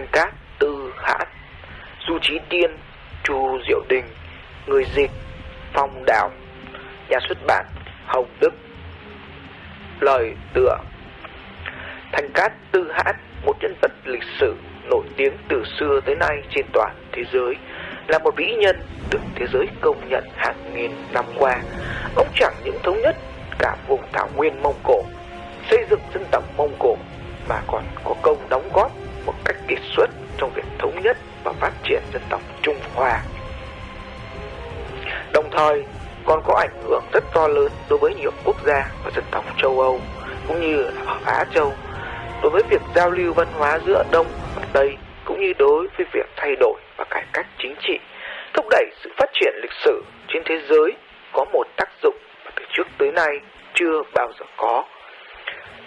Thanh Cát, Tư Hãn, Du Trí Tiên, Chu Diệu Đình, Người Dịch, Phong Đào, Nhà xuất bản Hồng Đức. Lời tựa Thành Cát Tư Hãn, một nhân vật lịch sử nổi tiếng từ xưa tới nay trên toàn thế giới, là một vĩ nhân được thế giới công nhận hàng nghìn năm qua. Ông chẳng những thống nhất cả vùng thảo nguyên Mông Cổ, xây dựng dân tộc Mông Cổ mà còn có công đóng góp trong việc thống nhất và phát triển dân tộc Trung Hoa. Đồng thời còn có ảnh hưởng rất to lớn đối với nhiều quốc gia và dân tộc châu Âu cũng như ở Á Châu đối với việc giao lưu văn hóa giữa Đông và Tây cũng như đối với việc thay đổi và cải cách chính trị, thúc đẩy sự phát triển lịch sử trên thế giới có một tác dụng mà từ trước tới nay chưa bao giờ có.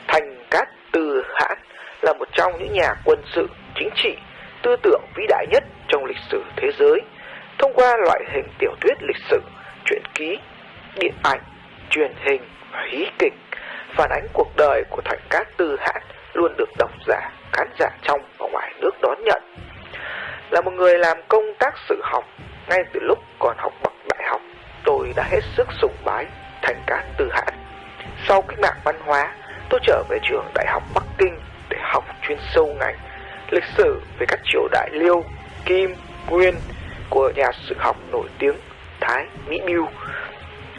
Thành Cát Từ Hãn là một trong những nhà quân sự, chính trị, tư tưởng vĩ đại nhất trong lịch sử thế giới. Thông qua loại hình tiểu thuyết lịch sử, truyện ký, điện ảnh, truyền hình và hí kịch, phản ánh cuộc đời của Thành Cát Tư Hãn luôn được độc giả, khán giả trong và ngoài nước đón nhận. Là một người làm công tác sự học, ngay từ lúc còn học bậc đại học, tôi đã hết sức sùng bái Thành Cát Tư Hãn. Sau cách mạng văn hóa, tôi trở về trường Đại học Bắc Kinh để học chuyên sâu ngành lịch sử về các triều đại Liêu, Kim, Nguyên của nhà sử học nổi tiếng Thái Mỹ Biêu.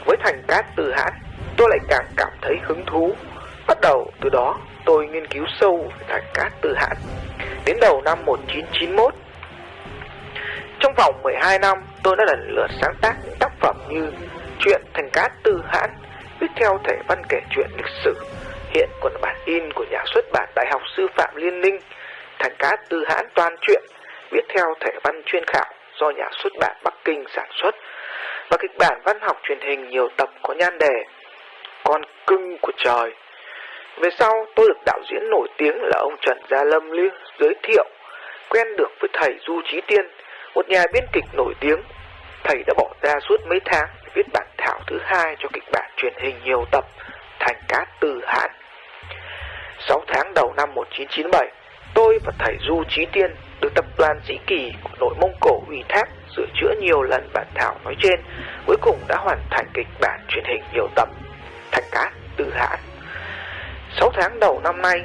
Với Thành Cát từ Hãn, tôi lại càng cảm thấy hứng thú. Bắt đầu từ đó, tôi nghiên cứu sâu về Thành Cát từ Hãn. Đến đầu năm 1991, trong vòng 12 năm, tôi đã lần lượt sáng tác những tác phẩm như Chuyện Thành Cát Tư Hãn, viết theo thể văn kể chuyện lịch sử, hiện còn bản in của nhà xuất bản Đại học Sư phạm Liên Ninh, cá Tư Hãn toàn truyện, viết theo thể văn chuyên khảo do nhà xuất bản Bắc Kinh sản xuất, và kịch bản văn học truyền hình nhiều tập có nhan đề Con cưng của trời. Về sau, tôi được đạo diễn nổi tiếng là ông Trần Gia Lâm Lưu giới thiệu, quen được với thầy Du Trí Tiên, một nhà biên kịch nổi tiếng. Thầy đã bỏ ra suốt mấy tháng để viết bản thảo thứ hai cho kịch bản truyền hình nhiều tập, Thành Cát Tư Hãn. 6 tháng đầu năm 1997, tôi và thầy Du Trí Tiên được tập đoàn Dĩ kỳ của nội Mông Cổ ủy thác sửa chữa nhiều lần bản thảo nói trên, cuối cùng đã hoàn thành kịch bản truyền hình nhiều tập, Thạch Cát Tự Hãn. 6 tháng đầu năm nay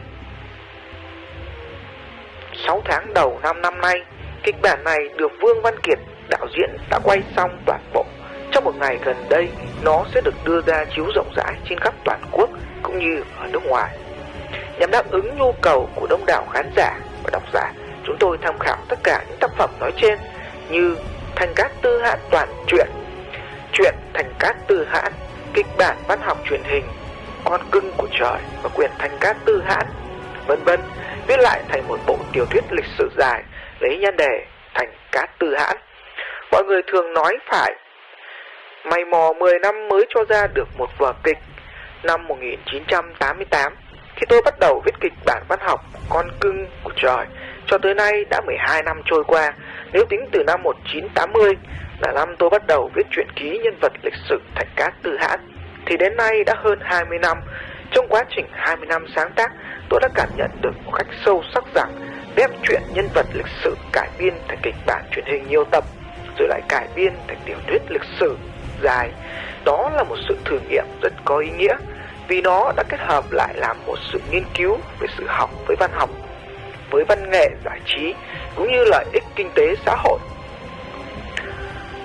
6 tháng đầu năm năm nay, kịch bản này được Vương Văn Kiệt, đạo diễn đã quay xong toàn bộ. Trong một ngày gần đây, nó sẽ được đưa ra chiếu rộng rãi trên khắp toàn quốc cũng như ở nước ngoài. Nhằm đáp ứng nhu cầu của đông đảo khán giả và độc giả, chúng tôi tham khảo tất cả những tác phẩm nói trên như Thành Cát Tư Hãn toàn truyện, truyện Thành Cát Tư Hãn, kịch bản văn học truyền hình, Con cưng của trời và quyển Thành Cát Tư Hãn, vân vân, viết lại thành một bộ tiểu thuyết lịch sử dài lấy nhân đề Thành Cát Tư Hãn. Mọi người thường nói phải mày mò 10 năm mới cho ra được một vở kịch năm 1988 khi tôi bắt đầu viết kịch bản văn học Con cưng của trời cho tới nay đã 12 năm trôi qua. Nếu tính từ năm 1980 là năm tôi bắt đầu viết truyện ký nhân vật lịch sử Thạch Cát Tư Hãn thì đến nay đã hơn 20 năm. Trong quá trình 20 năm sáng tác, tôi đã cảm nhận được một cách sâu sắc rằng đem chuyện nhân vật lịch sử cải biên thành kịch bản truyền hình nhiều tập rồi lại cải biên thành tiểu thuyết lịch sử dài. Đó là một sự thử nghiệm rất có ý nghĩa vì nó đã kết hợp lại làm một sự nghiên cứu về sự học với văn học, với văn nghệ giải trí cũng như lợi ích kinh tế xã hội.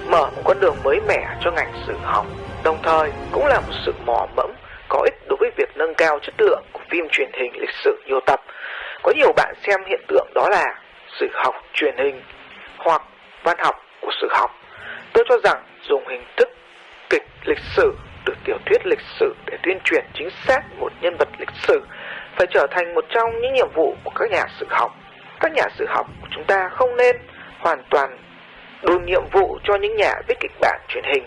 Mở một con đường mới mẻ cho ngành sử học, đồng thời cũng là một sự mò mẫm có ích đối với việc nâng cao chất lượng của phim truyền hình lịch sử nhiều tập. Có nhiều bạn xem hiện tượng đó là sử học truyền hình hoặc văn học của sử học. Tôi cho rằng dùng hình thức kịch lịch sử từ tiểu thuyết lịch sử để tuyên truyền chính xác một nhân vật lịch sử, phải trở thành một trong những nhiệm vụ của các nhà sử học. Các nhà sử học của chúng ta không nên hoàn toàn đồn nhiệm vụ cho những nhà viết kịch bản truyền hình,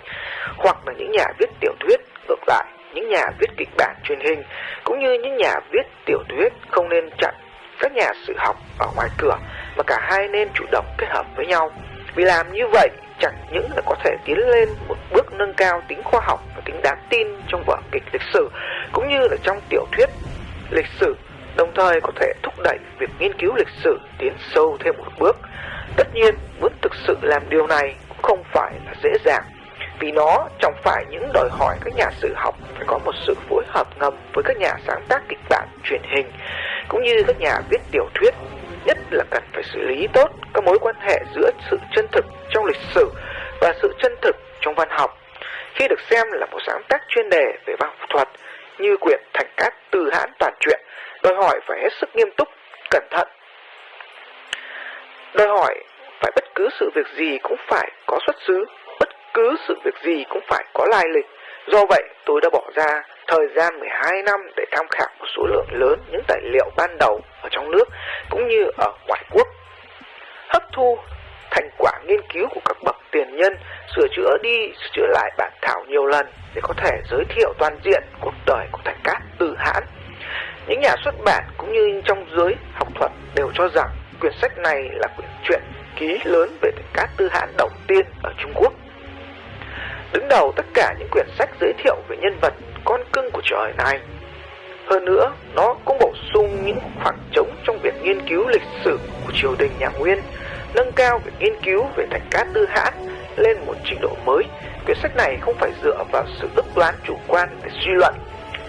hoặc là những nhà viết tiểu thuyết ngược lại những nhà viết kịch bản truyền hình cũng như những nhà viết tiểu thuyết không nên chặn các nhà sử học ở ngoài cửa, mà cả hai nên chủ động kết hợp với nhau vì làm như vậy chẳng những là có thể tiến lên một bước nâng cao tính khoa học và tính đáng tin trong vở kịch lịch sử cũng như là trong tiểu thuyết lịch sử đồng thời có thể thúc đẩy việc nghiên cứu lịch sử tiến sâu thêm một bước. Tất nhiên, muốn thực sự làm điều này cũng không phải là dễ dàng, vì nó chẳng phải những đòi hỏi các nhà sử học phải có một sự phối hợp ngầm với các nhà sáng tác kịch bản truyền hình, cũng như các nhà viết tiểu thuyết, nhất là cần phải xử lý tốt các mối quan hệ giữa sự chân thực trong lịch sử và sự chân thực trong văn học. Khi được xem là một sáng tác chuyên đề về văn học thuật như quyển Thành Cát Từ Hãn Toàn Truyện, đòi hỏi phải hết sức nghiêm túc, cẩn thận. Đòi hỏi phải bất cứ sự việc gì cũng phải có xuất xứ, bất cứ sự việc gì cũng phải có lai lịch. Do vậy, tôi đã bỏ ra thời gian 12 năm để tham khảo một số lượng lớn những tài liệu ban đầu ở trong nước cũng như ở ngoại quốc. Hấp thu thành quả nghiên cứu của các bậc tiền nhân, sửa chữa đi, sửa chữa lại bản thảo nhiều lần để có thể giới thiệu toàn diện cuộc đời của Thành Cát Từ Hãn. Những nhà xuất bản cũng như trong giới học thuật đều cho rằng quyển sách này là quyển truyện ký lớn về Thành Cát Tư Hãn đầu tiên ở Trung Quốc. Đứng đầu tất cả những quyển sách giới thiệu về nhân vật con cưng của trời này. Hơn nữa, nó cũng bổ sung những khoảng trống trong việc nghiên cứu lịch sử của triều đình nhà Nguyên, nâng cao việc nghiên cứu về thành cát tư hãn lên một trình độ mới. Quyển sách này không phải dựa vào sự ước đoán chủ quan để suy luận,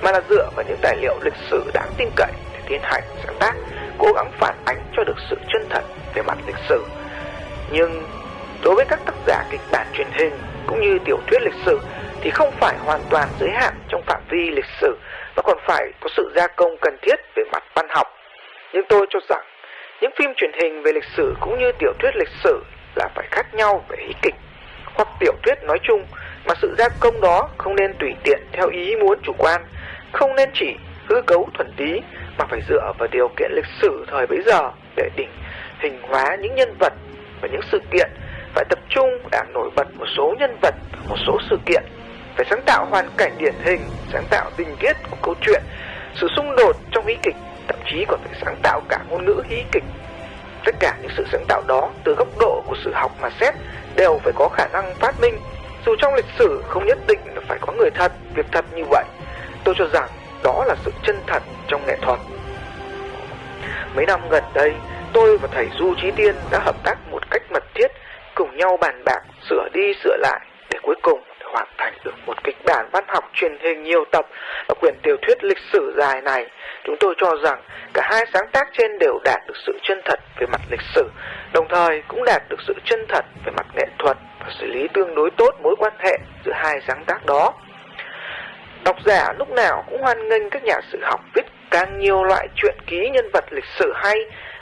mà là dựa vào những tài liệu lịch sử đáng tin cậy để tiến hành sáng tác, cố gắng phản ánh cho được sự chân thật về mặt lịch sử. Nhưng đối với các tác giả kịch bản truyền hình cũng như tiểu thuyết lịch sử thì không phải hoàn toàn giới hạn trong phạm vi lịch sử, mà còn phải có sự gia công cần thiết về mặt văn học. Nhưng tôi cho rằng những phim truyền hình về lịch sử cũng như tiểu thuyết lịch sử là phải khác nhau về ý kịch hoặc tiểu thuyết nói chung mà sự gia công đó không nên tùy tiện theo ý muốn chủ quan, không nên chỉ hư cấu thuần tí mà phải dựa vào điều kiện lịch sử thời bấy giờ để định hình hóa những nhân vật và những sự kiện phải tập trung làm nổi bật một số nhân vật một số sự kiện phải sáng tạo hoàn cảnh điển hình, sáng tạo tình tiết của câu chuyện, sự xung đột trong hí kịch, thậm chí còn phải sáng tạo cả ngôn ngữ hí kịch. Tất cả những sự sáng tạo đó, từ góc độ của sự học mà xét, đều phải có khả năng phát minh. Dù trong lịch sử không nhất định là phải có người thật, việc thật như vậy, tôi cho rằng đó là sự chân thật trong nghệ thuật. Mấy năm gần đây, tôi và thầy Du Trí Tiên đã hợp tác một cách mật thiết, cùng nhau bàn bạc, sửa đi sửa lại, để cuối cùng hoàn thành được một kịch bản văn học truyền hình nhiều tập và quyển tiểu thuyết lịch sử dài này. Chúng tôi cho rằng cả hai sáng tác trên đều đạt được sự chân thật về mặt lịch sử, đồng thời cũng đạt được sự chân thật về mặt nghệ thuật và xử lý tương đối tốt mối quan hệ giữa hai sáng tác đó. Độc giả lúc nào cũng hoan nghênh các nhà sử học viết càng nhiều loại truyện ký nhân vật lịch sử hay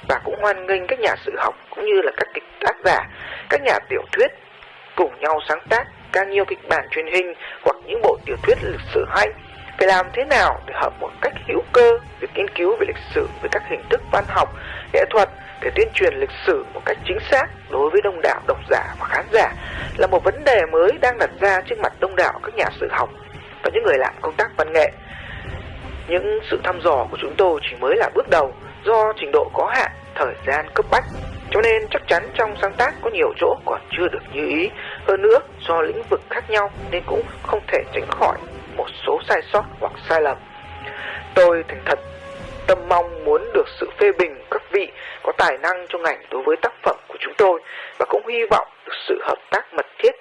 và cũng hoan nghênh các nhà sử học cũng như là các kịch tác giả, các nhà tiểu thuyết cùng nhau sáng tác càng nhiều kịch bản truyền hình hoặc những bộ tiểu thuyết lịch sử hay. Phải làm thế nào để hợp một cách hữu cơ việc nghiên cứu về lịch sử với các hình thức văn học, nghệ thuật để tuyên truyền lịch sử một cách chính xác đối với đông đảo độc giả và khán giả là một vấn đề mới đang đặt ra trước mặt đông đảo các nhà sử học và những người làm công tác văn nghệ. Những sự thăm dò của chúng tôi chỉ mới là bước đầu do trình độ có hạn, thời gian cấp bách cho nên chắc chắn trong sáng tác có nhiều chỗ còn chưa được như ý. Hơn nữa, do lĩnh vực khác nhau nên cũng không thể tránh khỏi một số sai sót hoặc sai lầm. Tôi thành thật tâm mong muốn được sự phê bình các vị có tài năng trong ngành đối với tác phẩm của chúng tôi và cũng hy vọng được sự hợp tác mật thiết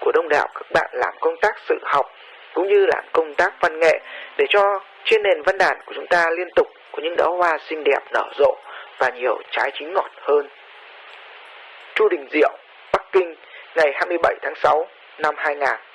của đông đảo các bạn làm công tác sự học cũng như làm công tác văn nghệ để cho trên nền văn đàn của chúng ta liên tục có những đóa hoa xinh đẹp nở rộ và nhiều trái chín ngọt hơn. Chu Đình Diệu, Bắc Kinh, ngày 27 tháng 6 năm 2000.